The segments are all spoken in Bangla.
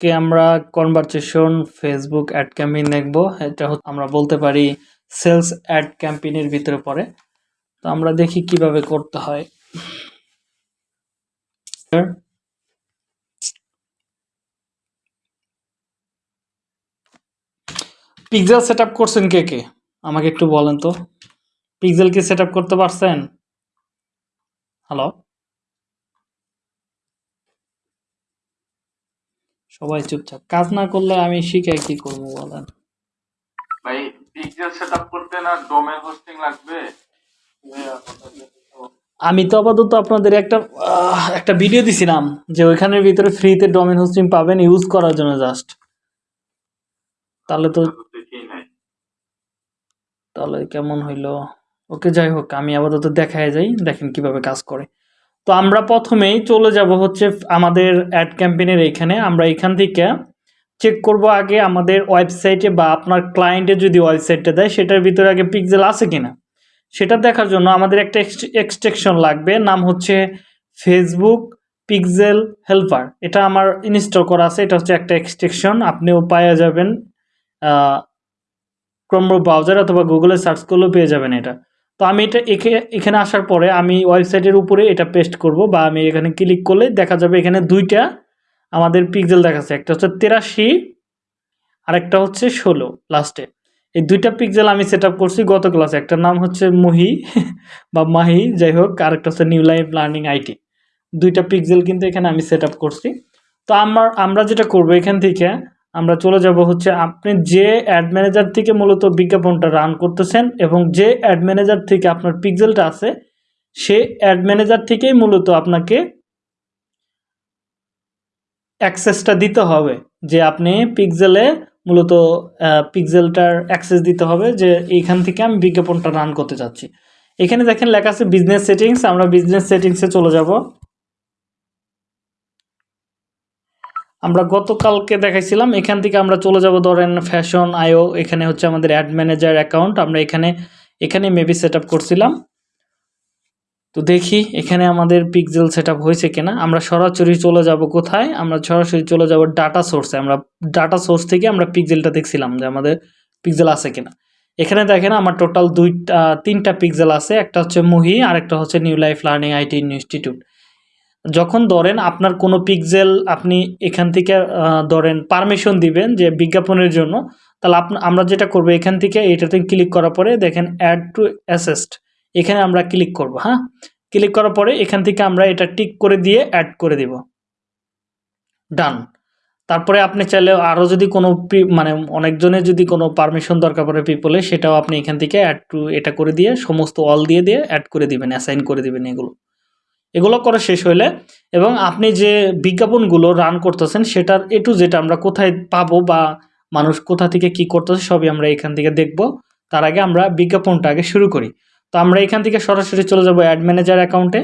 কে আমরা কনভারসেশন ফেসবুক অ্যাড ক্যাম্পেইন দেখব, এটা আমরা বলতে পারি সেলস অ্যাড ক্যাম্পেইনের ভিতরে পড়ে। তো আমরা দেখি কীভাবে করতে হয়। পিক্সেল সেট করছেন কে কে? আমাকে একটু বলেন তো। পিক্সেল কি সেট করতে পারছেন? হ্যালো সবাই চুপচাপ। কাজ না করলে আমি শিখে কি করব বলেন? ভাই পিক্সেল সেটআপ করতে না ডোমেন হোস্টিং লাগবে? আমি তো আপাতত আপনাদের একটা একটা ভিডিও দিছিলাম যে ওইখানের ভিতরে ফ্রিতে ডোমেন হোস্টিং পাবেন ইউজ করার জন্য জাস্ট তাহলে তো তাহলে কেমন হইল? ওকে যাই হোক আমি আপাতত দেখায় যাই দেখেন কীভাবে কাজ করে। তো আমরা প্রথমেই চলে যাব হচ্ছে আমাদের অ্যাড ক্যাম্পেনের এইখানে আমরা এখান থেকে চেক করব আগে আমাদের ওয়েবসাইটে বা আপনার ক্লায়েন্টে যদি ওয়েবসাইটটা দেয়, সেটার ভিতরে আগে পিক্সেল আছে কিনা? সেটা দেখার জন্য আমাদের একটা এক্সটেকশন লাগবে, নাম হচ্ছে ফেসবুক পিক্সেল হেল্পার এটা আমার ইনস্টল করা আছে, এটা হচ্ছে একটা এক্সটেকশন আপনিও পাওয়া যাবেন ক্রোম ব্রাউজার অথবা গুগলে সার্চ করলেও পেয়ে যাবেন এটা। তো আমি এটা এখে- এখানে আসার পরে আমি ওয়েবসাইটের উপরে এটা পেস্ট করব বা আমি এখানে ক্লিক করলে দেখা যাবে এখানে দুইটা আমাদের পিক্সেল দেখাচ্ছে। একটা হচ্ছে তেরাশি আর একটা হচ্ছে ষোলো লাস্টে এই দুইটা পিক্সেল আমি সেট করছি গত ক্লাসে একটার নাম হচ্ছে মহি বা মাহি, যাই হোক, আর একটা হচ্ছে নিউ লাইফ লার্নিং আইটি দুইটা পিক্সেল কিন্তু এখানে আমি সেট করছি। তো আমার, আমরা যেটা করব এখান থেকে আমরা চলে যাব হচ্ছে আপনি যে অ্যাড ম্যানেজার থেকে মূলত বিজ্ঞাপনটা রান করতেছেন এবং যে অ্যাড ম্যানেজার থেকে আপনার পিক্সেলটা আছে, সে অ্যাড ম্যানেজার থেকেই মূলত আপনাকে অ্যাক্সেসটা দিতে হবে। যে আপনি পিক্সেলে মূলত পিক্সেলটার অ্যাক্সেস দিতে হবে যে এইখান থেকে আমি বিজ্ঞাপনটা রান করতে চাচ্ছি। এখানে দেখেন লেখা আছে বিজনেস সেটিংস আমরা বিজনেস সেটিংসে চলে যাব। আমরা গতকালকে দেখাইছিলাম, এখান থেকে আমরা চলে যাব ধরেন ফ্যাশন আইও এখানে হচ্ছে আমাদের অ্যাড ম্যানেজার অ্যাকাউন্ট আমরা এখানে এখানে মেবি সেট করছিলাম। তো দেখি এখানে আমাদের পিক্সেল সেট হয়েছে কিনা। আমরা সরাসরি চলে যাব কোথায়? আমরা সরাসরি চলে যাব ডাটা সোর্সে আমরা ডাটা সোর্স থেকে আমরা পিক্সেলটা দেখছিলাম যে আমাদের পিক্সেল আছে কিনা। এখানে দেখেন আমার টোটাল দুইটা, তিনটা পিক্সেল আছে, একটা হচ্ছে মুহি আর একটা হচ্ছে new life learning IT institute যখন ধরেন আপনার কোনো পিক্সেল আপনি এখান থেকে ধরেন পারমিশন দিবেন যে বিজ্ঞাপনের জন্য, তাহলে আমরা যেটা করব এখান থেকে এটাতে ক্লিক করার পরে দেখেন অ্যাড টু অ্যাসেস্ট এখানে আমরা ক্লিক করব হ্যাঁ? ক্লিক করার পরে এখান থেকে আমরা এটা টিক করে দিয়ে অ্যাড করে দেব। ডান তারপরে আপনি চাইলে আরও যদি কোনো মানে অনেকজনের যদি কোনো পারমিশন দরকার পড়ে পিপলে সেটাও আপনি এখান থেকে অ্যাড টু এটা করে দিয়ে সমস্ত অল দিয়ে দিয়ে অ্যাড করে দিবেন অ্যাসাইন করে দিবেন এগুলো। এগুলো করা শেষ হইলে এবং আপনি যে বিজ্ঞাপনগুলো রান করতেছেন সেটার এ টু যেটা আমরা কোথায় পাবো বা মানুষ কোথা থেকে কি করতেছে সবই আমরা এখান থেকে দেখব। তার আগে আমরা বিজ্ঞাপনটা আগে শুরু করি। তো আমরা এখান থেকে সরাসরি চলে যাব অ্যাড ম্যানেজার অ্যাকাউন্টে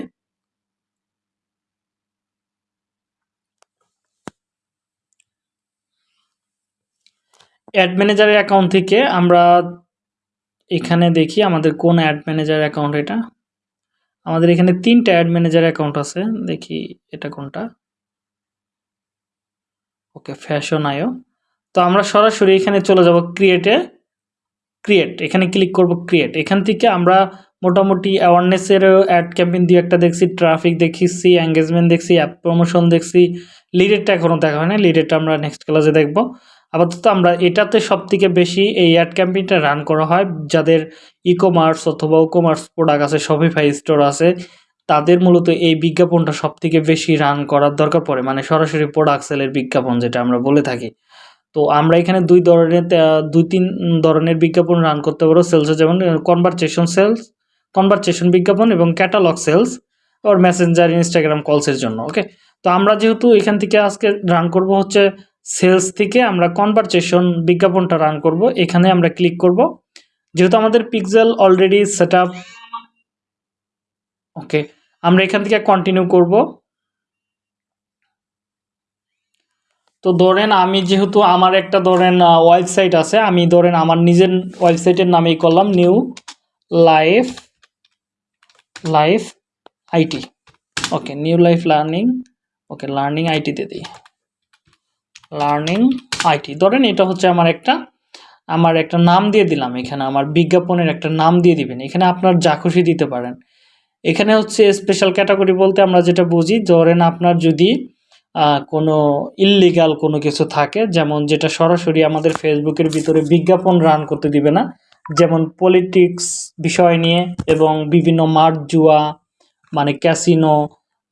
অ্যাড ম্যানেজারের অ্যাকাউন্ট থেকে আমরা এখানে দেখি আমাদের কোন অ্যাড ম্যানেজার অ্যাকাউন্ট এটা। আমাদের এখানে তিনটা অ্যাড ম্যানেজার অ্যাকাউন্ট আছে। দেখি এটা কোনটা? ওকে ফ্যাশন আয়ো তো আমরা সরাসরি এখানে চলে যাব ক্রিয়েটে ক্রিয়েট এখানে ক্লিক করব ক্রিয়েট এখান থেকে আমরা মোটামুটি অ্যাওয়ারনেসের অ্যাড ক্যাম্পেইন দিয়ে একটা দেখছি। ট্রাফিক দেখছি এঙ্গেজমেন্ট দেখছি অ্যাপ প্রমোশন দেখছি। লিডেরটা এখনও দেখা হয় না লিডেরটা আমরা নেক্সট ক্লাসে দেখব। আপাতত আমরা এটাতে সব থেকে বেশি এই অ্যাড ক্যাম্পেইনটা রান করা হয়, যাদের ই কমার্স অথবা ও কমার্স প্রোডাক্ট আছে শপিফাই স্টোর আছে, তাদের মূলত এই বিজ্ঞাপনটা সব থেকে বেশি রান করার দরকার পড়ে মানে সরাসরি প্রোডাক্ট সেলের বিজ্ঞাপন যেটা আমরা বলে থাকি। তো আমরা এখানে দুই ধরনের দুই তিন ধরনের বিজ্ঞাপন রান করতে পারো সেলসে যেমন কনভারসেশন সেলস কনভারসেশন বিজ্ঞাপন এবং catalog sales or Messenger Instagram কলসের জন্য ওকে তো আমরা যেহেতু এখান থেকে আজকে রান করব হচ্ছে সেলস থেকে আমরা কনভারসেশন বিজ্ঞাপনটা রান করব। এখানে আমরা ক্লিক করব। যেহেতু আমাদের পিক্সেল অলরেডি সেট ওকে আমরা এখান থেকে কন্টিনিউ করব। তো ধরেন আমি যেহেতু আমার একটা ধরেন ওয়েবসাইট আছে, আমি ধরেন আমার নিজের ওয়েবসাইটের নামেই করলাম new life life IT okay new life learning okay learning আইটিতে দিই। Learning IT. ধরেন এটা হচ্ছে আমার একটা আমার একটা নাম দিয়ে দিলাম এখানে, আমার বিজ্ঞাপনের একটা নাম দিয়ে দিবেন। এখানে আপনার যা খুশি দিতে পারেন। এখানে হচ্ছে স্পেশাল ক্যাটাগরি বলতে আমরা যেটা বুঝি, ধরেন আপনার যদি কোনো ইললিগাল কোনো কিছু থাকে, যেমন যেটা সরাসরি আমাদের ফেসবুকের ভিতরে বিজ্ঞাপন রান করতে দিবে না, যেমন পলিটিক্স বিষয় নিয়ে এবং বিভিন্ন মাঠ জুয়া মানে ক্যাসিনো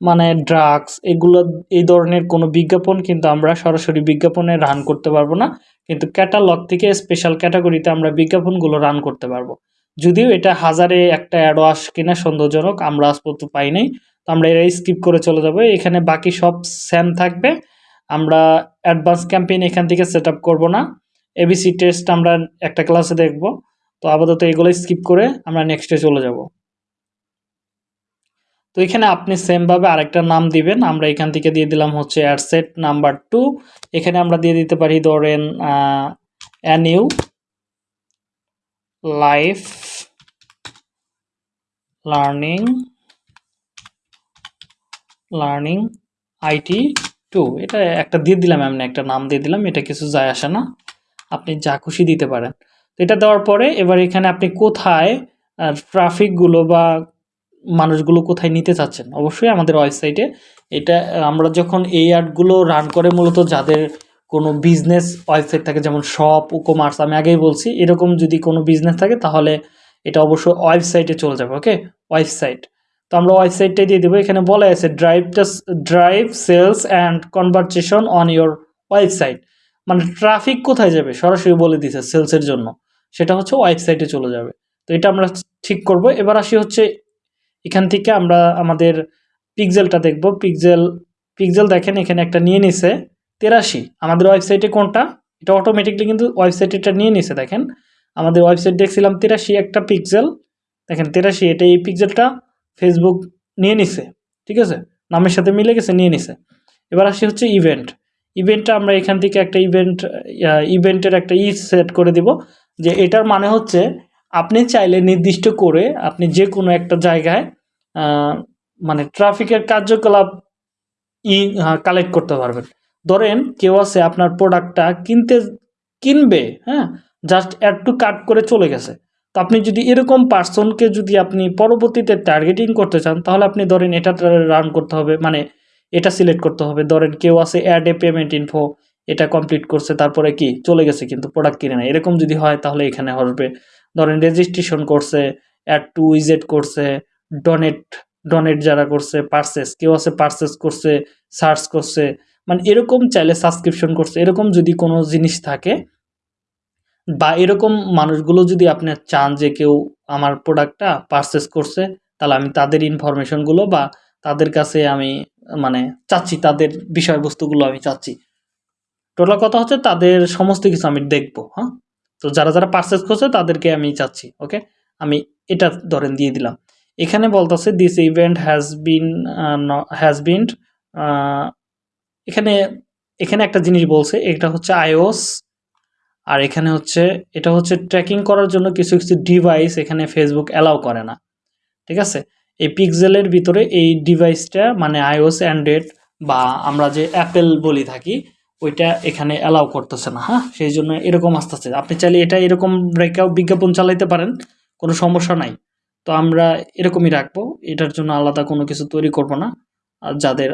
মানে ড্রাগস এগুলো, এই ধরনের কোনো বিজ্ঞাপন কিন্তু আমরা সরাসরি বিজ্ঞাপনে রান করতে পারব না। কিন্তু ক্যাটালগ থেকে স্পেশাল ক্যাটাগরিতে আমরা বিজ্ঞাপনগুলো রান করতে পারব। যদিও এটা হাজারে একটা অ্যাডও আস কিনা সন্দেহজনক, আমরা আজ পর্যন্ত পাই নাই। তো আমরা এটাই স্কিপ করে চলে যাব। এখানে বাকি সব স্যাম থাকবে। আমরা অ্যাডভান্স ক্যাম্পেইন এখান থেকে সেট আপ করব না। এবিসি টেস্ট আমরা একটা ক্লাসে দেখব। তো আপাতত এগুলো স্কিপ করে আমরা নেক্সটে চলে যাব। তো এখানে আপনি সেমভাবে আরেকটা নাম দিবেন। আমরা এখান থেকে দিয়ে দিলাম হচ্ছে অ্যাডসেট নাম্বার টু এখানে আমরা দিয়ে দিতে পারি ধরেন a new life learning learning IT to এটা একটা দিয়ে দিলাম, এমনি একটা নাম দিয়ে দিলাম। এটা কিছু যায় আসে না। আপনি যা খুশি দিতে পারেন। তো এটা দেওয়ার পরে এবার এখানে আপনি কোথায় ট্রাফিকগুলো বা মানুষগুলো কোথায় নিতে চাচ্ছেন? অবশ্যই আমাদের ওয়েবসাইটে এটা, আমরা যখন এই অ্যাডগুলো রান করে মূলত যাদের কোনো বিজনেস ওয়েবসাইট থাকে, যেমন শপ ও কমার্স আমি আগেই বলছি, এরকম যদি কোনো বিজনেস থাকে তাহলে এটা অবশ্যই ওয়েবসাইটে চলে যাবে ওকে ওয়েবসাইট তো আমরা ওয়েবসাইটটাই দিয়ে দেবো, এখানে বলা আছে drive drive sales and conversation on your website মানে ট্রাফিক কোথায় যাবে? সরাসরি বলে দিছে সেলসের জন্য। সেটা হচ্ছে ওয়েবসাইটে চলে যাবে। তো এটা আমরা ঠিক করব। এবার আসি হচ্ছে এখান থেকে আমরা আমাদের পিকজেলটা দেখব। পিকজেল পিকজেল দেখেন, এখানে একটা নিয়ে নিছে তেরাশি। আমাদের ওয়েবসাইটে কোনটা? এটা অটোমেটিকলি কিন্তু ওয়েবসাইটে এটা নিয়ে নিছে, দেখেন। আমাদের ওয়েবসাইট দেখছিলাম তেরাশি একটা পিক্সেল দেখেন, তেরাশি, এটা এই পিকজেলটা ফেসবুক নিয়ে নিছে, ঠিক আছে? নামের সাথে মিলে গেছে, নিয়ে নিছে। এবার আসি হচ্ছে ইভেন্ট ইভেন্টটা আমরা এখান থেকে একটা ইভেন্ট ইভেন্টের একটা ই সেট করে দিব, যে এটার মানে হচ্ছে আপনি চাইলে নির্দিষ্ট করে আপনি যে কোনো একটা জায়গায় মানে ট্রাফিকের কার্যকলাপ ই কালেক্ট করতে পারবেন। ধরেন কেউ আছে আপনার প্রোডাক্টটা কিনতে, কিনবে হ্যাঁ? জাস্ট অ্যাড টু কাট করে চলে গেছে। তো আপনি যদি এরকম পার্সনকে যদি আপনি পরবর্তীতে টার্গেটিং করতে চান, তাহলে আপনি ধরেন এটা রান করতে হবে মানে এটা সিলেক্ট করতে হবে। ধরেন কেউ আছে অ্যাড এ পেমেন্ট ইনফো এটা কমপ্লিট করছে, তারপরে কি? চলে গেছে কিন্তু প্রোডাক্ট কিনে না এরকম যদি হয়, তাহলে এখানে আসবে। ধরেন রেজিস্ট্রেশন করছে অ্যাড টু উইজেট করছে ডোনেট ডোনেট যারা করছে পার্সেস কেউ আছে পার্সেস করছে সার্চ করছে মানে এরকম চাইলে সাবস্ক্রিপশন করছে, এরকম যদি কোনো জিনিস থাকে, বা এরকম মানুষগুলো যদি আপনি চান যে কেউ আমার প্রোডাক্টটা পারচেস করছে, তাহলে আমি তাদের ইনফরমেশনগুলো বা তাদের কাছে আমি মানে চাচ্ছি, তাদের বিষয়বস্তুগুলো আমি চাচ্ছি। টোটাল কথা হচ্ছে তাদের সমস্ত কিছু আমি দেখব হ্যাঁ? তো যারা যারা পারচেস করছে তাদেরকে আমি চাচ্ছি ওকে আমি এটা ধরেন দিয়ে দিলাম। এখানে বলতেছে this event has been has been এখানে এখানে একটা জিনিস বলছে, এটা হচ্ছে আইওস আর এখানে হচ্ছে, এটা হচ্ছে ট্র্যাকিং করার জন্য কিছু কিছু ডিভাইস এখানে ফেসবুক অ্যালাউ করে না, ঠিক আছে? এই পিক্সেলের ভিতরে এই ডিভাইসটা মানে আইওস অ্যান্ড্রয়েড বা আমরা যে অ্যাপেল বলি থাকি ওইটা এখানে অ্যালাউ করতেছে না হ্যাঁ? সেই জন্য এরকম আসতেছে। আপনি চাইলে এটা এরকম ব্রেকআউট বিজ্ঞাপন চালাইতে পারেন, কোনো সমস্যা নাই। তো আমরা এরকমই রাখব, এটার জন্য আলাদা কোনো কিছু তৈরি করব না। আর যাদের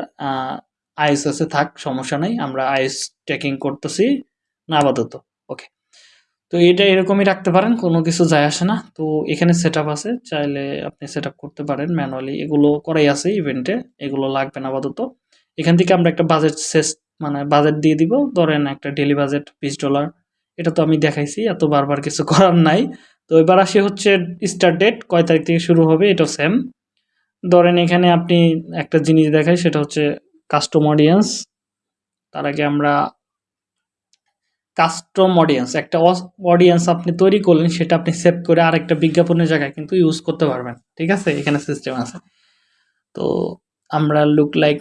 আইএস আছে থাক, সমস্যা নাই, আমরা আইএস ট্র্যাকিং করতেছি, না আপাতত ওকে তো এটা এরকমই রাখতে পারেন, কোনো কিছু যায় আসে না। তো এখানে সেট আছে, চাইলে আপনি সেট করতে পারেন ম্যানুয়ালি এগুলো করাই আছে ইভেন্টে এগুলো লাগবে না আপাতত। এখান থেকে আমরা একটা বাজেট মানে বাজেট দিয়ে দিব। ধরেন একটা ডেলি বাজেট বিশ ডলার এটা তো আমি দেখাইছি, এত বারবার কিছু করার নাই। তো এবার আসি হচ্ছে স্টার্ট ডেট কয় তারিখ থেকে শুরু হবে এটা সেম ধরেন এখানে আপনি একটা জিনিস দেখাই, সেটা হচ্ছে কাস্টম অডিয়েন্স তার আগে আমরা কাস্টম অডিয়েন্স একটা অডিয়েন্স আপনি তৈরি করলেন, সেটা আপনি সেভ করে আরেকটা বিজ্ঞাপনের জায়গায় কিন্তু ইউজ করতে পারবেন। ঠিক আছে? এখানে সিস্টেম আছে। তো আমরা লুক লাইক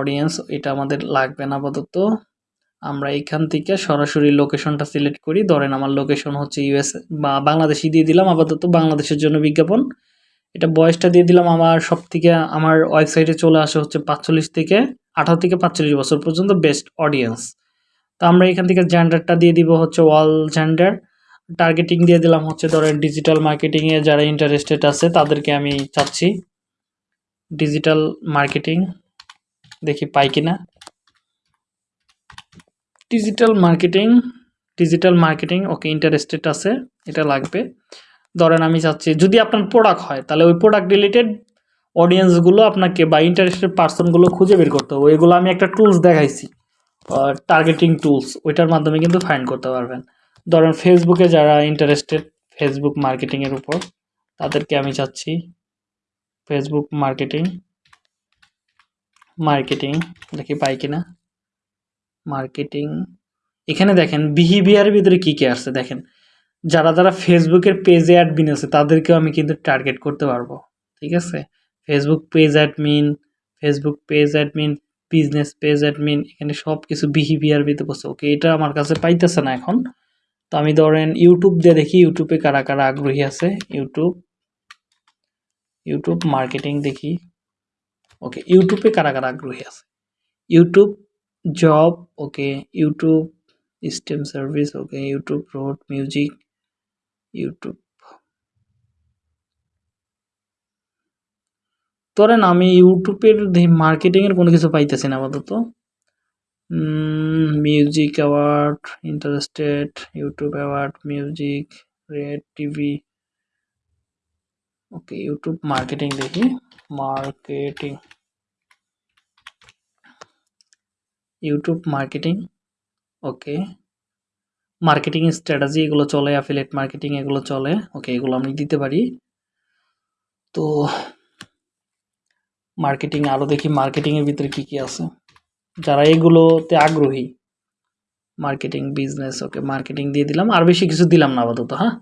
অডিয়েন্স এটা আমাদের লাগবে না আপাতত। আমরা এখান থেকে সরাসরি লোকেশনটা সিলেক্ট করি। ধরেন আমার লোকেশন হচ্ছে ইউএস বা বাংলাদেশি দিয়ে দিলাম আপাতত, বাংলাদেশের জন্য বিজ্ঞাপন। এটা বয়সটা দিয়ে দিলাম আমার সব থেকে আমার ওয়েবসাইটে চলে আসে হচ্ছে পাঁচচল্লিশ থেকে আঠারো থেকে পাঁচচল্লিশ বছর পর্যন্ত বেস্ট অডিয়েন্স তো আমরা এখান থেকে জেন্ডারটা দিয়ে দিব হচ্ছে অল জেন্ডার টার্গেটিং দিয়ে দিলাম হচ্ছে ধরেন ডিজিটাল মার্কেটিংয়ে যারা ইন্টারেস্টেড আছে, তাদেরকে আমি চাচ্ছি। ডিজিটাল মার্কেটিং দেখি পাই কিনা। Digital marketing digital marketing okay interested আছে, এটা লাগবে। ধরেন আমি চাচ্ছি, যদি আপনার প্রোডাক্ট হয়, তাহলে ওই প্রোডাক্ট রিলেটেড অডিয়েন্সগুলো আপনাকে বা ইন্টারেস্টেড পার্সনগুলো খুঁজে বের করতে হবে। ওইগুলো আমি একটা টুলস দেখাইছি টার্গেটিং টুলস ওইটার মাধ্যমে কিন্তু ফাইন্ড করতে পারবেন। ধরেন ফেসবুকে যারা ইন্টারেস্টেড ফেসবুক মার্কেটিংয়ের উপর, তাদেরকে আমি চাচ্ছি ফেসবুক মার্কেটিং মার্কেটিং দেখি পাই কিনা? মার্কেটিং এখানে দেখেন বিহেভিয়ারের ভিতরে কী কী আসছে দেখেন। যারা যারা ফেসবুকের পেজে অ্যাডমিন আছে, তাদেরকেও আমি কিন্তু টার্গেট করতে পারব, ঠিক আছে? Facebook page admin Facebook page admin business page admin এখানে সব কিছু বিহেভিয়ার ভিতরে বসে। ওকে এটা আমার কাছে পাইতেছে না এখন। তো আমি ধরেন ইউটিউব দিয়ে দেখি ইউটিউবে কারা কারা আগ্রহী আছে? ইউটিউব ইউটিউব মার্কেটিং দেখি। ওকে ইউটিউবে কারা কারা আগ্রহী আছে? YouTube job okay YouTube stem service okay YouTube road music YouTube ধরেন আমি ইউটিউবের মার্কেটিংয়ের কোনো কিছু পাইতেছি না আপাতত। Music award interested YouTube award music red TV okay YouTube marketing দেখি। Marketing YouTube marketing okay marketing strategy এগুলো চলে অ্যাফিলেট মার্কেটিং এগুলো চলে। ওকে এগুলো আমি দিতে পারি। তো মার্কেটিং আরও দেখি মার্কেটিংয়ের ভিতরে কী কী আছে। যারা এগুলোতে আগ্রহী মার্কেটিং বিজনেস ওকে মার্কেটিং দিয়ে দিলাম। আর বেশি কিছু দিলাম না আপাতত হ্যাঁ?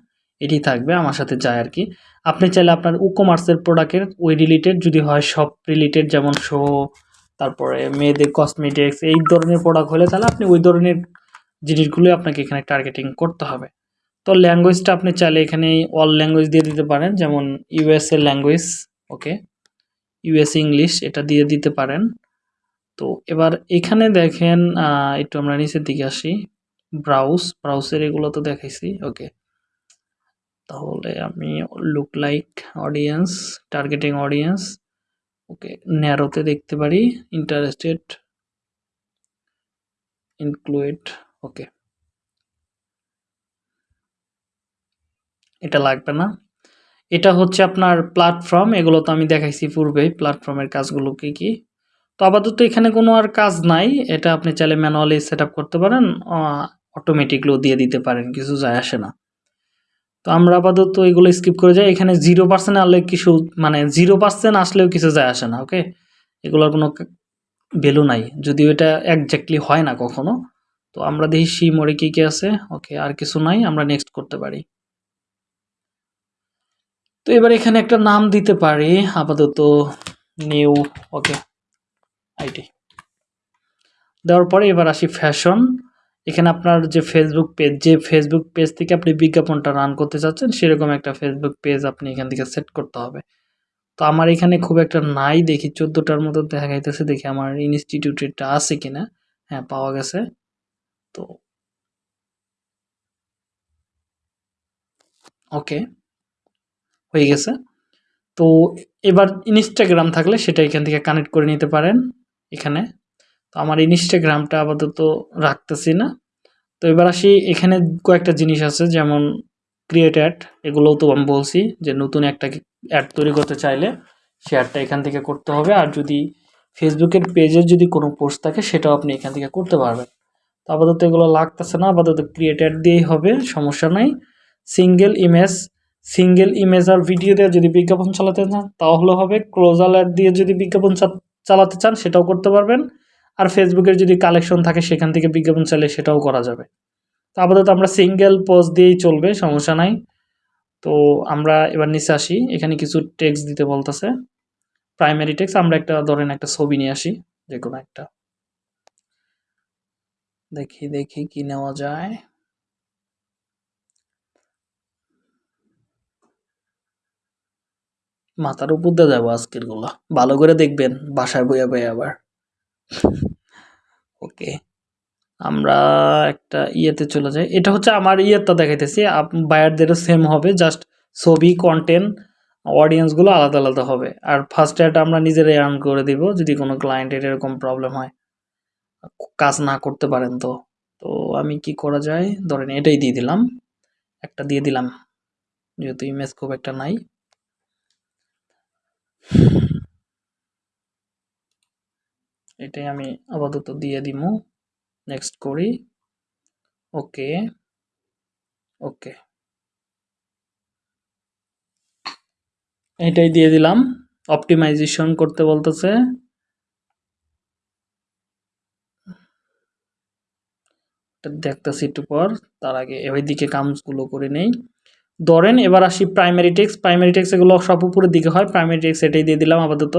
এটি থাকবে আমার সাথে যায় আর কি। আপনি চাইলে আপনার ই কমার্সের প্রোডাক্টের ওই রিলেটেড যদি হয় সব রিলেটেড যেমন শো তারপরে মেয়েদের কসমেটিক্স এই ধরনের প্রোডাক্ট হলে তাহলে আপনি ওই ধরনের জিনিসগুলো আপনাকে এখানে টার্গেটিং করতে হবে। তো ল্যাঙ্গুয়েজটা আপনি চাইলে এখানে অল ল্যাঙ্গুয়েজ দিয়ে দিতে পারেন, যেমন USA language okay US English এটা দিয়ে দিতে পারেন। তো এবার এখানে দেখেন একটু আমরা নিচের দিকে আসি। ব্রাউজ ব্রাউজের এগুলো তো দেখাইছি ওকে তাহলে আমি look like audience targeting audience okay ন্যারোতে দেখতে পারি ইন্টারেস্টেড ইনক্লুড ওকে এটা লাগবে না। এটা হচ্ছে আপনার প্ল্যাটফর্ম এগুলো তো আমি দেখাইছি পূর্বেই প্ল্যাটফর্মের কাজগুলো কি কি। তো আপাতত এখানে কোনো আর কাজ নাই, এটা আপনি চাইলে ম্যানুয়ালি সেট করতে পারেন অটোমেটিকলিও দিয়ে দিতে পারেন, কিছু যায় আসে না। তো আমরা আপাতত এগুলো স্কিপ করে যাই। এখানে জিরো পার্সেন্ট আসলে কিছু মানে জিরো পার্সেন্ট আসলেও কিছু যায় আসে না ওকে এগুলোর কোনো ভ্যালু নাই। যদিও এটা একজ্যাক্টলি হয় না কখনো। তো আমরা দেখি সি মোড়ে কী কী আছে ওকে আর কিছু নাই, আমরা নেক্সট করতে পারি। তো এবার এখানে একটা নাম দিতে পারি, আপাতত নিউ ওকে আইটি দেওয়ার পরে এবার আসি ফ্যাশন এখানে আপনার যে ফেসবুক পেজ যে ফেসবুক পেজ থেকে আপনি বিজ্ঞাপনটা রান করতে চাচ্ছেন, সেরকম একটা ফেসবুক পেজ আপনি এখান থেকে সেট করতে হবে। তো আমার এখানে খুব একটা নাই দেখি, চোদ্দোটার মতো দেখা যাইতেছে, দেখি আমার ইনস্টিটিউটেরটা আছে কিনা। হ্যাঁ পাওয়া গেছে। তো ওকে হয়ে গেছে। তো এবার ইনস্টাগ্রাম থাকলে সেটা এখান থেকে কানেক্ট করে নিতে পারেন, এখানে। তো আমার ইনস্টাগ্রামটা আপাতত রাখতেছি না। তো এবার আসি, এখানে কয়েকটা জিনিস আছে, যেমন ক্রিয়েট অ্যাড এগুলোও তো আমি বলছি যে নতুন একটা অ্যাড তৈরি করতে চাইলে সে অ্যাডটা এখান থেকে করতে হবে। আর যদি ফেসবুকের পেজের যদি কোনো পোস্ট থাকে, সেটাও আপনি এখান থেকে করতে পারবেন। তো আপাতত এগুলো লাগতেছে না, আপাতত ক্রিয়েট অ্যাড দিয়েই হবে, সমস্যা নাই। সিঙ্গেল ইমেজ সিঙ্গেল ইমেজ আর ভিডিও দিয়ে যদি বিজ্ঞাপন চালাতে চান, তাহলে হবে। ক্লোজাল অ্যাড দিয়ে যদি বিজ্ঞাপন চালাতে চান, সেটাও করতে পারবেন। আর ফেসবুকের যদি কালেকশন থাকে, সেখান থেকে বিজ্ঞাপন চাইলে সেটাও করা যাবে। তো আপাতত আমরা সিঙ্গেল পোস্ট দিয়েই চলবে, সমস্যা নাই। তো আমরা এবার নিচে আসি, এখানে কিছু টেক্সট দিতে বলতেছে। প্রাইমারি টেক্সট আমরা একটা, ধরেন একটা ছবি নিয়ে আসি, যে কোনো একটা। দেখি দেখি কি নেওয়া যায়। মাথার উপর দিয়ে যাব আজকেরগুলা ভালো করে দেখবেন, বাসায় বইয়া বইয়া আবার। ওকে, আমরা একটা ইয়েতে চলে যাই। এটা হচ্ছে আমার ইয়েটা দেখাইতেছি। বায়ারদেরও সেম হবে জাস্ট ছবি কন্টেন্ট অডিয়েন্সগুলো আলাদা আলাদা হবে। আর ফার্স্ট অ্যাড আমরা নিজেরাই আর্ন করে দিব, যদি কোনো ক্লায়েন্টের এরকম প্রবলেম হয়। কাজ না করতে পারেন তো। তো আমি কি করা যায়? ধরেন এটাই দিয়ে দিলাম। একটা দিয়ে দিলাম। যেহেতু ইমেজ খুব একটা নাই। এটাই আমি আপাতত দিয়ে দিমু। নেক্সট করি। ওকে ওকে এটাই দিয়ে দিলাম। অপটিমাইজেশন করতে বলতেছে। দেখতেছি একটু পর, তার আগে ওই দিকে কামসগুলো করে নেই। ধরেন, এবার আসি প্রাইমারি টেক্স প্রাইমারি টেক্স এগুলো সব উপরের দিকে হয়। প্রাইমারি টেক্স এটাই দিয়ে দিলাম আপাতত।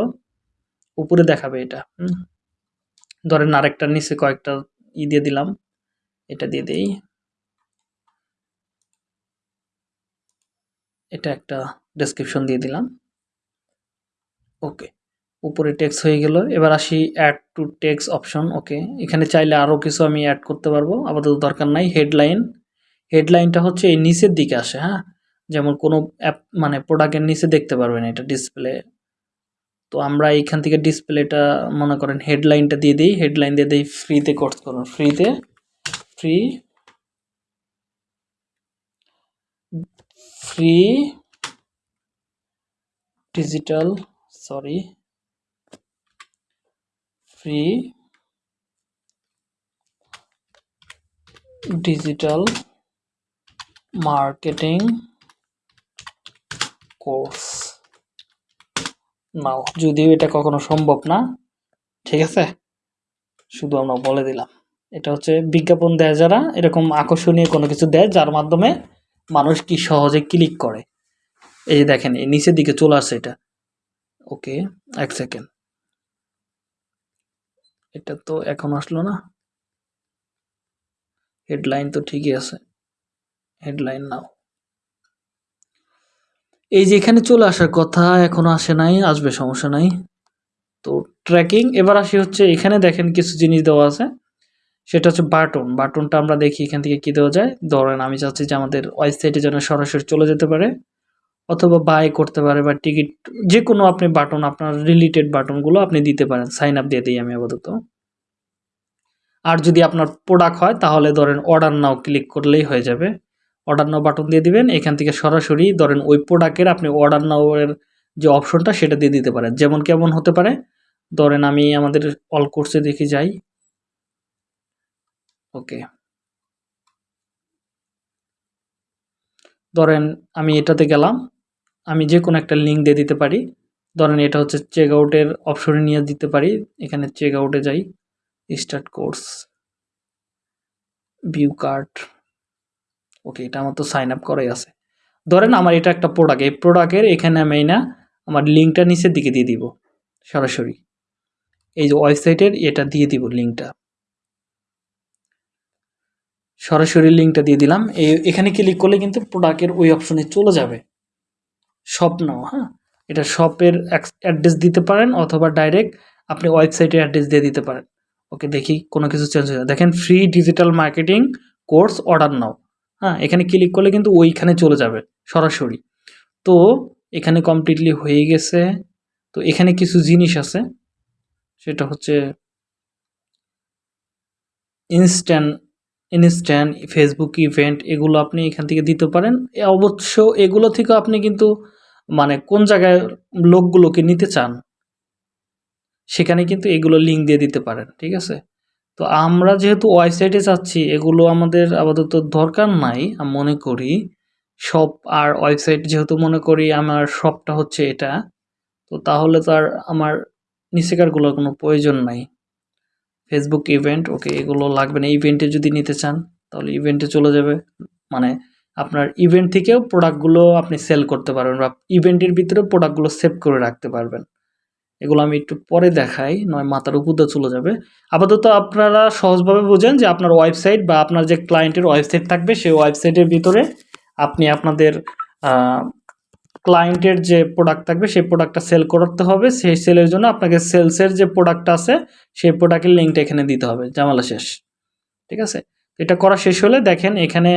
উপরে দেখাবে এটা। হুম। ধরেন আরেকটা নিচে কয়েকটা ই দিয়ে দিলাম। এটা দিয়ে দেই। এটা একটা ডেসক্রিপশন দিয়ে দিলাম। ওকে, উপরে টেক্স হয়ে গেল। এবার আসি add to text option okay. এখানে চাইলে আরও কিছু আমি অ্যাড করতে পারব, আপাতত দরকার নাই। হেডলাইন হেডলাইনটা হচ্ছে এই নিচের দিকে আসে হ্যাঁ? যেমন কোনো অ্যাপ মানে প্রোডাক্টের নিচে দেখতে পারবেন এটা ডিসপ্লে তো আমরা এইখান থেকে ডিসপ্লেটা, মনে করেন, হেডলাইনটা দিয়ে দিই। হেডলাইন দিয়ে দিই ফ্রিতে কোর্স করুন। ফ্রিতে free free digital sorry free digital marketing course now, যদিও এটা কখনো সম্ভব না, ঠিক আছে? শুধু আমরা বলে দিলাম। এটা হচ্ছে বিজ্ঞাপন দেয় যারা, এরকম আকর্ষণীয় কোনো কিছু দেয়, যার মাধ্যমে মানুষ কি সহজে ক্লিক করে। এই যে দেখেন, এই নিচের দিকে চলে আসছে এটা। ওকে, এক সেকেন্ড এটা তো এখন আসলো না। হেডলাইন তো ঠিকই আছে। Headline now. এই যে এখানে চলে আসার কথা এখনও আসে নাই, আসবে, সমস্যা নাই। তো ট্র্যাকিং এবার আসি হচ্ছে, এখানে দেখেন কিছু জিনিস দেওয়া আছে। সেটা হচ্ছে বাটন। বাটনটা আমরা দেখি এখান থেকে কি দেওয়া যায়। ধরেন আমি চাচ্ছি যে আমাদের ওয়েবসাইটে যেন সরাসরি চলে যেতে পারে, অথবা বাই করতে পারে বা টিকিট যে কোনো আপনি বাটন, আপনার রিলেটেড বাটনগুলো আপনি দিতে পারেন। সাইন আপ দিয়ে দিই আমি আপাতত। আর যদি আপনার প্রোডাক্ট হয়, তাহলে ধরেন অর্ডার নাও ক্লিক করলেই হয়ে যাবে। অর্ডার নাও বাটন দিয়ে দিবেন। এখান থেকে সরাসরি ধরেন ওই প্রোডাক্টের আপনি অর্ডার নাও এর যে অপশনটা সেটা দিয়ে দিতে পারেন। যেমন কেমন হতে পারে? ধরেন আমি আমাদের অল কোর্সে দেখি যাই। ওকে ধরেন আমি এটাতে গেলাম। আমি যে কোনো একটা লিঙ্ক দিয়ে দিতে পারি। ধরেন এটা হচ্ছে চেক আউটের অপশনে নিয়ে দিতে পারি। এখানে চেক আউটে যাই। Start course view card okay এটা আমার তো সাইন আপ করাই আছে। ধরেন আমার এটা একটা প্রোডাক্ট এই প্রোডাক্টের এখানে আমি না আমার লিঙ্কটা নিচের দিকে দিয়ে দিব সরাসরি। এই যে ওয়েবসাইটের এটা দিয়ে দিব লিঙ্কটা সরাসরি লিঙ্কটা দিয়ে দিলাম এই এখানে ক্লিক করলে কিন্তু প্রোডাক্টের ওই অপশনে চলে যাবে। শপ নাও হ্যাঁ? এটা শপের অ্যাড্রেস দিতে পারেন অথবা ডাইরেক্ট আপনি ওয়েবসাইটের অ্যাড্রেস দিয়ে দিতে পারেন। ওকে দেখি কোনো কিছু চেঞ্জ হয়ে। দেখেন free digital marketing course order now. হ্যাঁ এখানে ক্লিক করলে কিন্তু ওইখানে চলে যাবে, সরাসরি। তো এখানে কমপ্লিটলি হয়ে গেছে। তো এখানে কিছু জিনিস আছে, সেটা হচ্ছে ইনস্ট্যান্ট ইনস্ট্যান্ট ফেসবুক ইভেন্ট এগুলো আপনি এখান থেকে দিতে পারেন। অবশ্য এগুলো থেকে আপনি কিন্তু মানে কোন জায়গায় লোকগুলোকে নিতে চান, সেখানে কিন্তু এগুলো লিঙ্ক দিয়ে দিতে পারেন, ঠিক আছে? তো আমরা যেহেতু ওয়েবসাইটে চাচ্ছি এগুলো আমাদের আপাতত দরকার নাই, আমি মনে করি। শপ আর ওয়েবসাইট যেহেতু মনে করি, আমার শপটা হচ্ছে এটা। তো তাহলে তো আর আমার নিচেকারগুলোর কোনো প্রয়োজন নাই। ফেসবুক ইভেন্ট ওকে এগুলো লাগবে না। ইভেন্টে যদি নিতে চান, তাহলে ইভেন্টে চলে যাবে। মানে আপনার ইভেন্ট থেকেও প্রোডাক্টগুলো আপনি সেল করতে পারবেন বা ইভেন্টের ভিতরে প্রোডাক্টগুলো সেভ করে রাখতে পারবেন। এগুলো আমি একটু পরে দেখাই, নয় মাথার উপর দিয়ে চলে যাবে। আপাতত আপনারা সহজভাবে বোঝেন যে আপনার ওয়েবসাইট বা আপনার যে ক্লায়েন্টের ওয়েবসাইট থাকবে, সেই ওয়েবসাইটের ভিতরে আপনি আপনাদের ক্লায়েন্টের যে প্রোডাক্ট থাকবে, সেই প্রোডাক্টটা সেল করতে হবে। সেই সেলের জন্য আপনাকে সেলসের যে প্রোডাক্ট আছে, সেই প্রোডাক্টের লিঙ্কটা এখানে দিতে হবে। জামালা শেষ। ঠিক আছে? এটা করা শেষ হলে দেখেন এখানে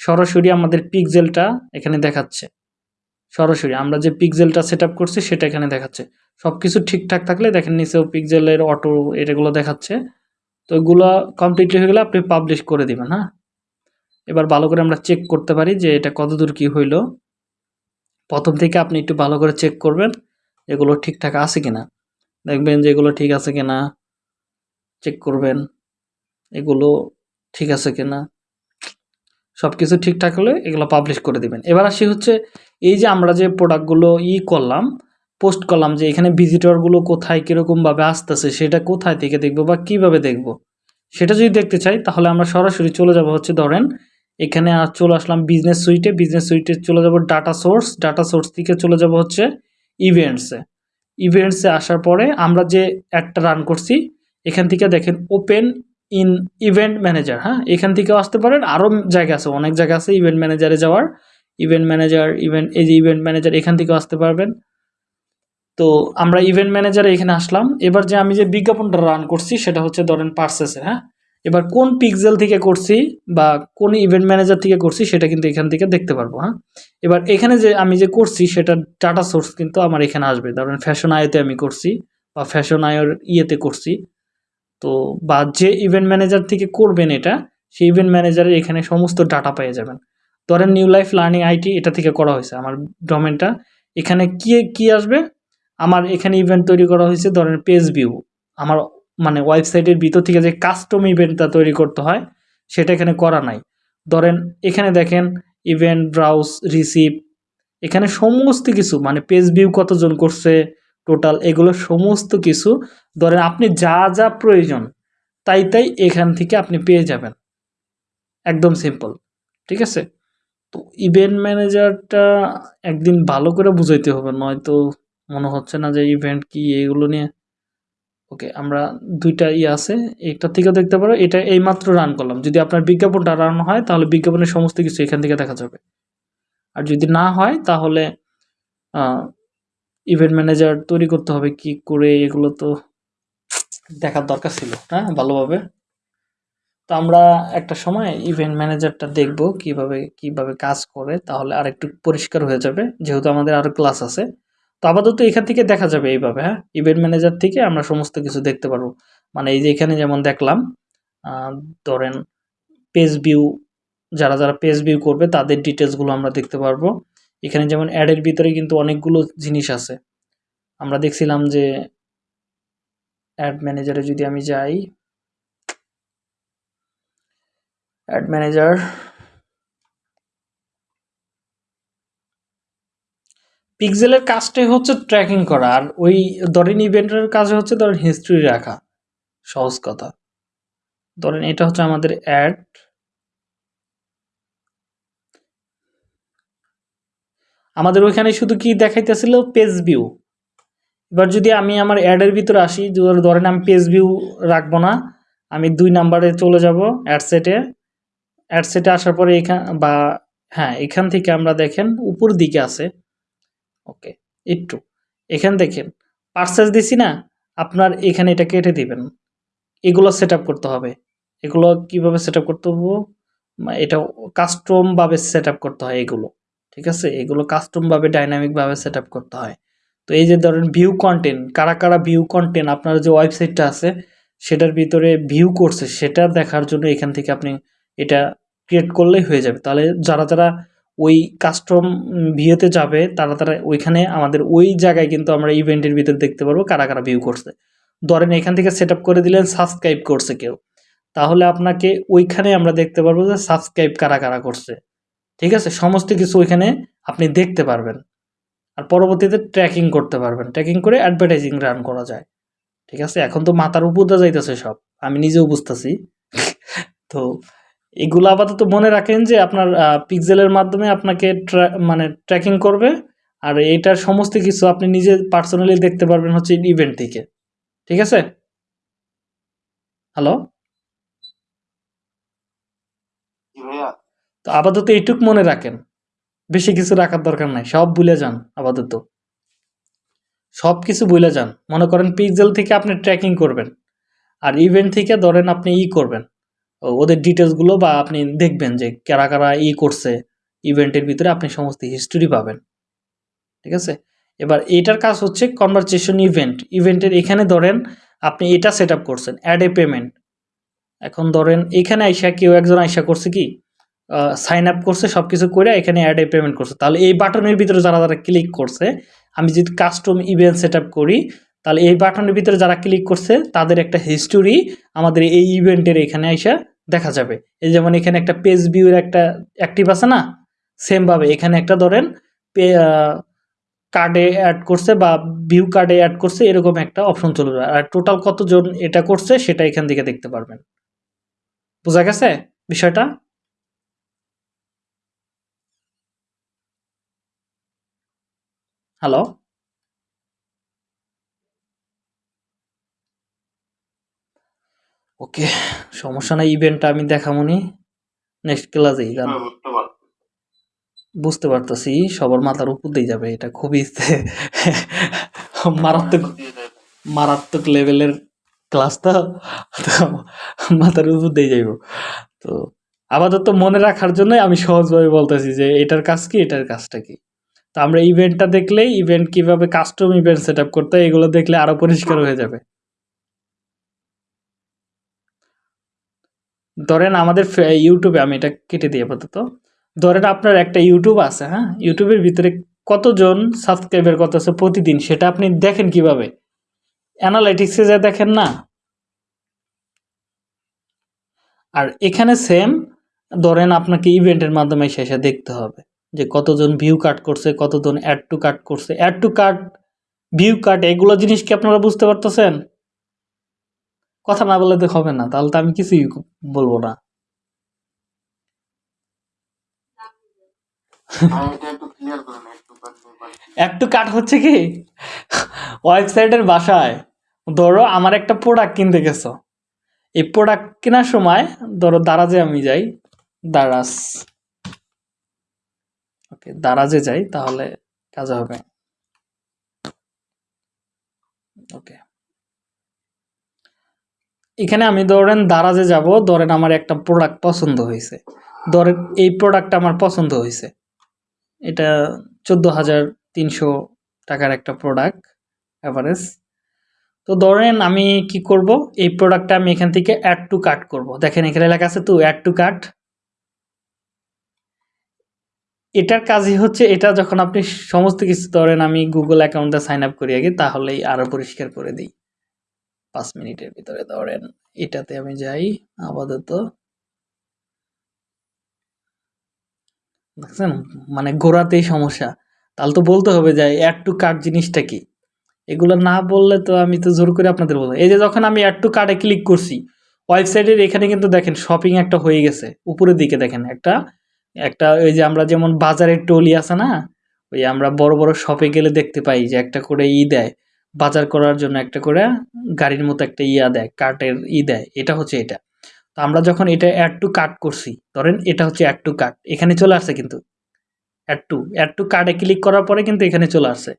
সরাসরি আমাদের পিকজেলটা এখানে দেখাচ্ছে। সরাসরি আমরা যে পিকজেলটা সেট করছি, সেটা এখানে দেখাচ্ছে। সব কিছু ঠিকঠাক থাকলে দেখেন নিচেও পিক্সেলের অটো এটাগুলো দেখাচ্ছে। তো এগুলো কমপ্লিটলি হয়ে গেলে আপনি পাবলিশ করে দিবেন হ্যাঁ? এবার ভালো করে আমরা চেক করতে পারি যে এটা কতদূর কি হইল। প্রথম থেকে আপনি একটু ভালো করে চেক করবেন এগুলো ঠিকঠাক আছে কিনা। দেখবেন যে এগুলো ঠিক আছে কিনা। চেক করবেন এগুলো ঠিক আছে কিনা। সব কিছু ঠিকঠাক হলে এগুলো পাবলিশ করে দিবেন। এবার আসি হচ্ছে এই যে আমরা যে প্রোডাক্টগুলো ই করলাম পোস্ট করলাম যে এখানে ভিজিটরগুলো কোথায়, কীরকমভাবে আসতেছে, সেটা কোথায় থেকে দেখব বা কীভাবে দেখব? সেটা যদি দেখতে চাই, তাহলে আমরা সরাসরি চলে যাব হচ্ছে ধরেন, এখানে চলে আসলাম বিজনেস সুইটে বিজনেস সুইটে চলে যাব ডাটা সোর্স ডাটা সোর্স থেকে চলে যাব হচ্ছে ইভেন্টসে ইভেন্টসে আসার পরে আমরা যে অ্যাডটা রান করছি, এখান থেকে দেখেন ওপেন ইন ইভেন্ট ম্যানেজার হ্যাঁ? এখান থেকেও আসতে পারেন, আরও জায়গা আছে, অনেক জায়গা আছে ইভেন্ট ম্যানেজারে যাওয়ার। ইভেন্ট ম্যানেজার ইভেন্ট এই যে ইভেন্ট ম্যানেজার এখান থেকেও আসতে পারবেন। তো আমরা ইভেন্ট ম্যানেজারে এখানে আসলাম। এবার যে আমি যে বিজ্ঞাপনটা রান করছি, সেটা হচ্ছে ধরেন পার্সেসে হ্যাঁ? এবার কোন পিক্সেল থেকে করছি বা কোন ইভেন্ট ম্যানেজার থেকে করছি, সেটা কিন্তু এখান থেকে দেখতে পারব হ্যাঁ? এবার এখানে যে আমি যে করছি, সেটা ডাটা সোর্স কিন্তু আমার এখানে আসবে। ধরেন ফ্যাশন আয়োতে আমি করছি বা ফ্যাশন আয়ের ইয়েতে করছি। তো বা যে ইভেন্ট ম্যানেজার থেকে করবেন এটা, সেই ইভেন্ট ম্যানেজারের এখানে সমস্ত ডাটা পেয়ে যাবেন। ধরেন নিউ লাইফ লার্নিং আইটি এটা থেকে করা হয়েছে আমার ডোমেনটা এখানে কি কি আসবে? আমার এখানে ইভেন্ট তৈরি করা হয়েছে, ধরেন পেজ ভিউ আমার মানে ওয়েবসাইটের ভিতর থেকে যে কাস্টম ইভেন্টটা তৈরি করতে হয়, সেটা এখানে করা নাই। ধরেন এখানে দেখেন ইভেন্ট ব্রাউজ রিসিভ এখানে সমস্ত কিছু মানে পেজ ভিউ কতজন করছে টোটাল এগুলো সমস্ত কিছু, ধরেন আপনি যা যা প্রয়োজন, তাই তাই এখান থেকে আপনি পেয়ে যাবেন। একদম সিম্পল ঠিক আছে? তো ইভেন্ট ম্যানেজারটা একদিন ভালো করে বুঝাইতে হবে, নয়তো মনে হচ্ছে না যে ইভেন্ট কি, এগুলো নিয়ে। ওকে আমরা দুইটা ই আছে, একটা থেকে দেখতে পারো, এটা এইমাত্র রান করলাম। যদি আপনার বিজ্ঞাপনটা রান হয়, তাহলে বিজ্ঞাপনের সমস্ত কিছু এখান থেকে দেখা যাবে। আর যদি না হয়, তাহলে ইভেন্ট ম্যানেজার তৈরি করতে হবে কি করে, এগুলো তো দেখার দরকার ছিল হ্যাঁ ভালোভাবে। তো আমরা একটা সময় ইভেন্ট ম্যানেজারটা দেখব, কীভাবে কীভাবে কাজ করে, তাহলে আর একটু পরিষ্কার হয়ে যাবে। যেহেতু আমাদের আরও ক্লাস আছে তো আপাতত এখান থেকে দেখা যাবে এইভাবে হ্যাঁ? ইভেন্ট ম্যানেজার থেকে আমরা সমস্ত কিছু দেখতে পারব। মানে এই যে এখানে যেমন দেখলাম ধরেন পেজ ভিউ যারা যারা পেজ ভিউ করবে তাদের ডিটেলসগুলো আমরা দেখতে পারব। এখানে যেমন অ্যাডের ভিতরে কিন্তু অনেকগুলো জিনিস আছে। আমরা দেখছিলাম যে অ্যাড ম্যানেজারে যদি আমি যাই অ্যাড ম্যানেজার পিক্সেলের কাজটাই হচ্ছে ট্র্যাকিং করা, আর ওই ধরেন ইভেন্টের কাজ হচ্ছে ধরেন হিস্ট্রি রাখা, সহজ কথা। ধরেন এটা হচ্ছে আমাদের অ্যাড আমাদের ওইখানে শুধু কি দেখাইতেছিল? পেজ ভিউ এবার যদি আমি আমার অ্যাডের ভিতরে আসি ধরেন আমি পেজ ভিউ রাখব না, আমি দুই নাম্বারে চলে যাব অ্যাড সেটে অ্যাড আসার পরে এখান, বা হ্যাঁ এখান থেকে আমরা দেখেন, উপর দিকে আছে। ওকে, একটু। এখান দেখেন পার্সেস দিছি না, আপনার এখানে এটা কেটে দিবেন। এগুলো সেট করতে হবে। এগুলো কীভাবে সেট করতে হবে? এটা কাস্টমভাবে সেট করতে হয় এগুলো, ঠিক আছে? এগুলো কাস্টমভাবে ডাইনামিকভাবে সেট করতে হয়। তো এই যে ধরেন ভিউ কন্টেন্ট কারা কারা ভিউ কন্টেন্ট আপনার যে ওয়েবসাইটটা আছে, সেটার ভিতরে ভিউ করছে, সেটা দেখার জন্য এখান থেকে আপনি এটা ক্রিয়েট করলেই হয়ে যাবে। তাহলে যারা যারা ওই কাস্টম ভিউতে যাবে, তারা তারা ওইখানে আমাদের ওই জায়গায় কিন্তু আমরা ইভেন্টের ভিতরে দেখতে পারব কারা কারা ভিউ করছে। ধরেন এখান থেকে সেট করে দিলেন সাবস্ক্রাইব করছে কেউ। তাহলে আপনাকে ওইখানে আমরা দেখতে পারব যে সাবস্ক্রাইব কারা কারা করছে। ঠিক আছে? সমস্ত কিছু ওইখানে আপনি দেখতে পারবেন। আর পরবর্তীতে ট্র্যাকিং করতে পারবেন। ট্র্যাকিং করে অ্যাডভার্টাইজিং রান করা যায়। ঠিক আছে? এখন তো মাথার উপর যাইতেছে সব। আমি নিজেও বুঝতেছি। তো এগুলো আপাতত মনে রাখেন যে আপনার পিক্সেলের মাধ্যমে আপনাকে মানে ট্র্যাকিং করবে। আর এটার সমস্ত কিছু আপনি নিজে পার্সোনালি দেখতে পারবেন হচ্ছে ইভেন্ট থেকে। ঠিক আছে? হ্যালো তো আপাতত এইটুক মনে রাখেন। বেশি কিছু রাখার দরকার নাই। সব ভুলে যান আপাতত। সব কিছু ভুলে যান। মনে করেন পিক্সেল থেকে আপনি ট্র্যাকিং করবেন। আর ইভেন্ট থেকে ধরেন আপনি ই করবেন। ওদের ডিটেলসগুলো বা আপনি দেখবেন যে কারা কারা ই করছে ইভেন্টের ভিতরে আপনি সমস্ত হিস্টোরি পাবেন। ঠিক আছে? এবার এটার কাজ হচ্ছে কনভারসেশন ইভেন্ট ইভেন্টের এখানে ধরেন আপনি এটা সেট আপ করছেন অ্যাড এ পেমেন্ট এখন ধরেন এখানে আইসা কেউ একজন আইসা করছে কি সাইন আপ করছে সব কিছু করে এখানে অ্যাড এ পেমেন্ট করছে। তাহলে এই বাটনের ভিতরে যারা যারা ক্লিক করছে, আমি যদি কাস্টম ইভেন্ট সেট আপ করি তাহলে এই বাটনের ভিতরে যারা ক্লিক করছে, তাদের একটা হিস্টোরি আমাদের এই ইভেন্টের এখানে আইসা দেখা যাবে। এই যেমন এখানে একটা পেজ ভিউর একটা অ্যাক্টিভ আছে না? সেমভাবে এখানে একটা ধরেন, পে কার্ডে অ্যাড করছে বা ভিউ কার্ডে অ্যাড করছে, এরকম একটা অপশন চলে যাবে। আর টোটাল কতজন এটা করছে, সেটা এখান থেকে দেখতে পারবেন। বোঝা গেছে বিষয়টা? হ্যালো ওকে সমস্যা নাই ইভেন্টটা আমি দেখামনি। নেক্সট ক্লাসেই জান বুঝতে পারতেছি সবার মাথার উপর দিয়ে যাবে এটা খুবই মারাত্মক মারাত্মক লেভেলের ক্লাস তো তো মাথার উপর দিয়ে যাইব। তো আপাতত মনে রাখার জন্য আমি সহজভাবে বলতেছি যে এটার কাজ কি এটার কাজটা কি? তো আমরা ইভেন্টটা দেখলেই ইভেন্ট কীভাবে কাস্টম ইভেন্ট সেট আপ করতে হয় এগুলো দেখলে আরও পরিষ্কার হয়ে যাবে। ধরেন আমাদের ইউটিউবে আমি এটা কেটে দিই আপাতত। ধরেন আপনার একটা ইউটিউব আছে হ্যাঁ? ইউটিউবের ভিতরে কতজন সাবস্ক্রাইবার কত আছে প্রতিদিন সেটা আপনি দেখেন কীভাবে? অ্যানালাইটিক্সে যা দেখেন না? আর এখানে সেম ধরেন আপনাকে ইভেন্টের মাধ্যমে শেষে দেখতে হবে যে কতজন ভিউ কাট করছে, কতজন অ্যাড টু কাট করছে। Add to cart view cart এগুলো জিনিস কি আপনারা বুঝতে পারতেছেন? কথা না বলে তো হবে না, তাহলে তো আমি কিছুই বলব না। একটু কাট হচ্ছে কি? ওয়েবসাইটের বাসায়, ধরো আমার একটা প্রোডাক্ট কিনতে গেছো। এই প্রোডাক্ট কেনার সময়, ধরো দারাজে আমি যাই, দারাজ। ওকে, দারাজে যাই, তাহলে কাজ হবে। ওকে। এখানে আমি ধরেন দারাজে যাব, ধরেন আমার একটা প্রোডাক্ট পছন্দ হয়েছে। ধরেন এই প্রোডাক্ট আমার পছন্দ হয়েছে। এটা চোদ্দ হাজার তিনশো টাকার একটা প্রোডাক্ট অ্যাভারেজ তো ধরেন আমি কি করব, এই প্রোডাক্টটা আমি এখান থেকে অ্যাড টু কাট করব। দেখেন এখানে লেখা আছে তো অ্যাড টু কাট এটার কাজই হচ্ছে, এটা যখন আপনি সমস্ত কিছু ধরেন আমি গুগল অ্যাকাউন্টে সাইন আপ করি আগে, তাহলেই আরও পরিষ্কার করে দিই। পাঁচ মিনিটের ভিতরে ধরেন। এটাতে আমি যাই, আপাতত। দেখছেন? মানে ঘোরাতেই সমস্যা। তাহলে তো বলতে হবে যে অ্যাড টু কার্ট জিনিসটা কি? এগুলো না বললে তো আমি তো জোর করে আপনাদের বলব এই যে যখন আমি অ্যাড টু কার্টে ক্লিক করছি ওয়েবসাইটের এখানে কিন্তু দেখেন শপিং একটা হয়ে গেছে। উপরের দিকে দেখেন একটা একটা ওই যে আমরা যেমন বাজারের টলি আছে না? ওই আমরা বড় বড় শপে গেলে দেখতে পাই যে একটা করে ই দেয়। বাজার করার জন্য একটা করে গাড়ির মতো একটা ইয়া দেয় কার্টের ই দেয়, এটা হচ্ছে এটা। তো আমরা যখন এটা অ্যাড টু কাট করছি, ধরেন এটা হচ্ছে অ্যাড টু কাট এখানে চলে আসছে কিন্তু অ্যাড টু অ্যাড টু কার্ডে ক্লিক করার পরে কিন্তু এখানে চলে আসছে।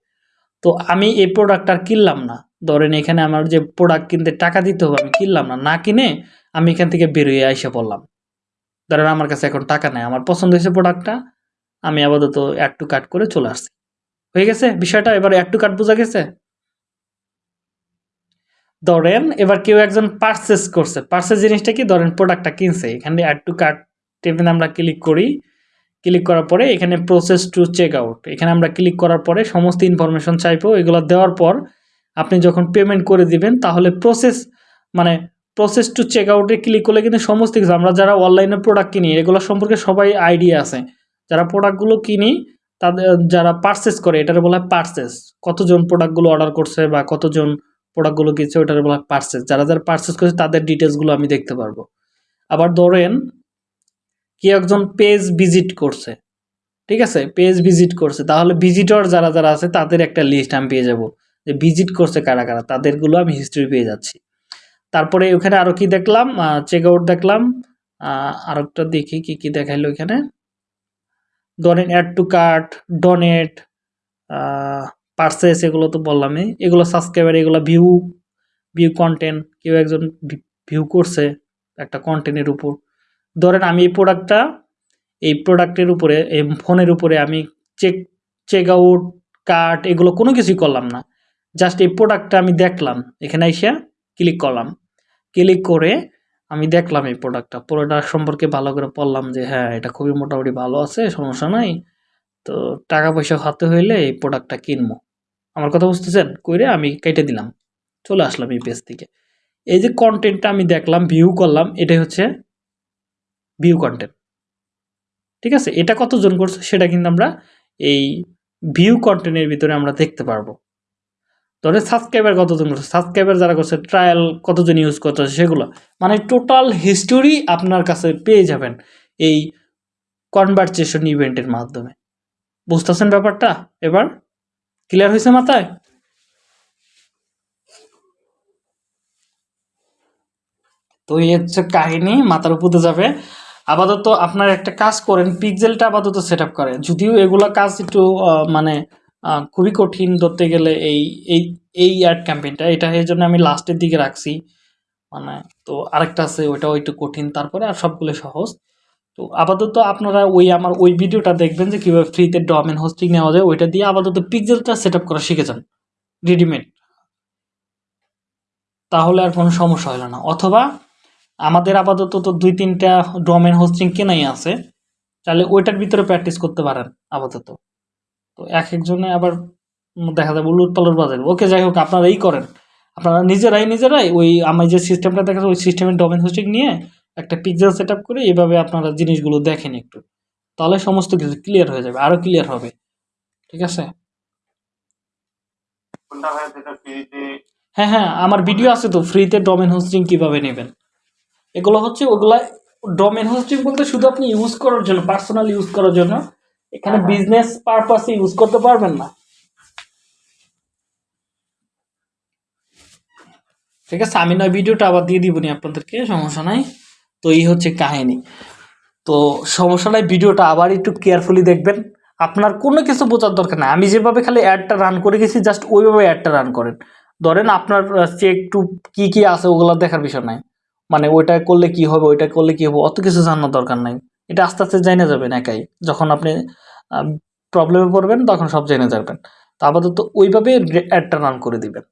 তো আমি এই প্রোডাক্ট আর কিনলাম না, ধরেন এখানে আমার যে প্রোডাক্ট কিনতে টাকা দিতে হবে, আমি কিনলাম না না কিনে আমি এখান থেকে বেরোয় এসে পড়লাম। ধরেন আমার কাছে এখন টাকা নেই, আমার পছন্দ হয়েছে প্রোডাক্টটা আমি আপাতত অ্যাড টু কাট করে চলে আসছি। হয়ে গেছে বিষয়টা? এবার অ্যাড টু কাট বোঝা গেছে? ধরেন, এবার কেউ একজন পারচেস করছে। পারচেস জিনিসটা কি? ধরেন প্রোডাক্টটা কিনছে। এখানে অ্যাড টু কার্ট টেবিলে আমরা ক্লিক করি। ক্লিক করার পরে এখানে প্রসেস টু চেক আউট এখানে আমরা ক্লিক করার পরে সমস্ত ইনফরমেশন চাইব। এগুলো দেওয়ার পর আপনি যখন পেমেন্ট করে দিবেন, তাহলে প্রসেস মানে প্রসেস টু চেক আউটে ক্লিক করলে কিন্তু সমস্ত কিছু। আমরা যারা অনলাইনে প্রোডাক্ট কিনি, এগুলো সম্পর্কে সবাই আইডিয়া আছে। যারা প্রোডাক্টগুলো কিনি, তাদের, যারা পারচেস করে, এটার বলা হয় পারচেস কতজন প্রোডাক্টগুলো অর্ডার করছে বা কতজন প্রোডাক্টগুলো কিনছে ওটার বলা পার্সেস যারা যারা পারচেস করছে, তাদের ডিটেলসগুলো আমি দেখতে পারব। আবার ধরেন কি একজন পেজ ভিজিট করছে, ঠিক আছে? পেজ ভিজিট করছে, তাহলে ভিজিটর যারা যারা আছে, তাদের একটা লিস্ট আমি পেয়ে যাব যে ভিজিট করছে কারা কারা, তাদেরগুলো আমি হিস্ট্রি পেয়ে যাচ্ছি। তারপরে ওখানে আরও কি দেখলাম? চেক আউট দেখলাম। আর একটা দেখি কি কি দেখাইলো এখানে ধরেন add to cart donate purchase এগুলো তো বললামই। এগুলো সাবস্ক্রাইবার এগুলো ভিউ ভিউ কন্টেন্ট কেউ একজন ভিউ করছে একটা কন্টেন্টের উপর। ধরেন আমি এই প্রোডাক্টটা এই প্রোডাক্টের উপরে, এই ফোনের উপরে আমি চেক চেক আউট কার্ট এগুলো কোনো কিছুই করলাম না। জাস্ট এই প্রোডাক্টটা আমি দেখলাম। এখানে এসে ক্লিক করলাম। ক্লিক করে আমি দেখলাম এই প্রোডাক্টটা প্রোডাক্ট সম্পর্কে ভালো করে পড়লাম যে হ্যাঁ এটা খুবই মোটামুটি ভালো আছে, সমস্যা নাই। তো টাকা পয়সা হাতে হইলে এই প্রোডাক্টটা কিনবো। আমার কথা বুঝতেছেন? কইরে আমি কেটে দিলাম। চলে আসলাম এই পেজ থেকে। এই যে কন্টেন্টটা আমি দেখলাম ভিউ করলাম, এটাই হচ্ছে ভিউ কন্টেন্ট ঠিক আছে? এটা কতজন করছে সেটা কিন্তু আমরা এই ভিউ কন্টেন্টের ভিতরে আমরা দেখতে পারব। ধরে সাবস্ক্রাইবার কতজন করছে? সাবস্ক্রাইবার যারা করছে ট্রায়াল কতজন ইউজ করতেছে সেগুলো। মানে টোটাল হিস্টোরি আপনার কাছে পেয়ে যাবেন এই কনভারসেশন ইভেন্টের মাধ্যমে। বুঝতেছেন ব্যাপারটা? এবার ক্লিয়ার হয়েছে মাথায়? তো এই হচ্ছে কাহিনী, মাথার উপরে যাবে। আপাতত আপনার একটা কাজ করেন পিকজেলটা আপাতত সেট আপ করেন। যদিও এগুলো কাজ একটু মানে খুবই কঠিন ধরতে গেলে এই এই এই অ্যাড ক্যাম্পেইনটা এটা এই জন্য আমি লাস্টের দিকে রাখছি। মানে তো আরেকটা আছে, ওইটাও একটু কঠিন। তারপরে আর সবগুলো সহজ। তো আপাতত আপনারা ওই আমার ওই ভিডিওটা দেখবেন যে কীভাবে ফ্রিতে ডোমেন হোস্টিং নেওয়া যায়, ওইটা দিয়ে আপাতত পিক্সেলটা সেট আপ করা শিখে যান রেডিমেড তাহলে আর কোনো সমস্যা হলো না। অথবা আমাদের আপাতত তো দুই তিনটা ডোমেন হোস্টিং কেনাই আছে, তাহলে ওইটার ভিতরে প্র্যাকটিস করতে পারেন আপাতত। তো এক একজনে আবার দেখা যাবে উলুট পালট ওকে, যাই হোক আপনারা এই করেন। আপনারা নিজেরাই নিজেরাই ওই আমি যে সিস্টেমটা দেখা ওই সিস্টেমের ডোমেন হোস্টিং নিয়ে একটা পিকচার সেট আপ করে এভাবে আপনারা জিনিসগুলো দেখেন একটু। তাহলে সমস্ত কিছু ক্লিয়ার হয়ে যাবে আরও ক্লিয়ার হবে। ঠিক আছে? হ্যাঁ হ্যাঁ আমার ভিডিও আছে তো ফ্রিতে ডোমেন হোস্টিং কীভাবে নেবেন? এগুলো হচ্ছে ওগুলা ডোমেন হোস্টিং বলতে শুধু আপনি ইউজ করার জন্য পার্সোনাল ইউজ করার জন্য। এখানে বিজনেস পারপাসে ইউজ করতে পারবেন না। ঠিক আছে আমি নয় ভিডিওটা আবার দিয়ে দিবনি আপনাদেরকে সমস্যা নাই। তো এই হচ্ছে কাহিনী। তো সমস্যা নাই, ভিডিওটা আবার একটু কেয়ারফুলি দেখবেন। আপনার কোনো কিছু বোঝার দরকার নাই। আমি যেভাবে খালি অ্যাডটা রান করে গেছি জাস্ট ওইভাবে অ্যাডটা রান করেন। ধরেন আপনার চেক টু কি কি আছে ওগুলো দেখার বিষয় নাই। মানে ওইটা করলে কি হবে, ওইটা করলে কি হবে, অত কিছু জানার দরকার নাই। এটা আস্তে আস্তে জেনে যাবেন একাই। যখন আপনি প্রবলেমে পড়বেন, তখন সব জেনে যাবেন। তো আপাতত ওইভাবে অ্যাডটা রান করে দিবেন।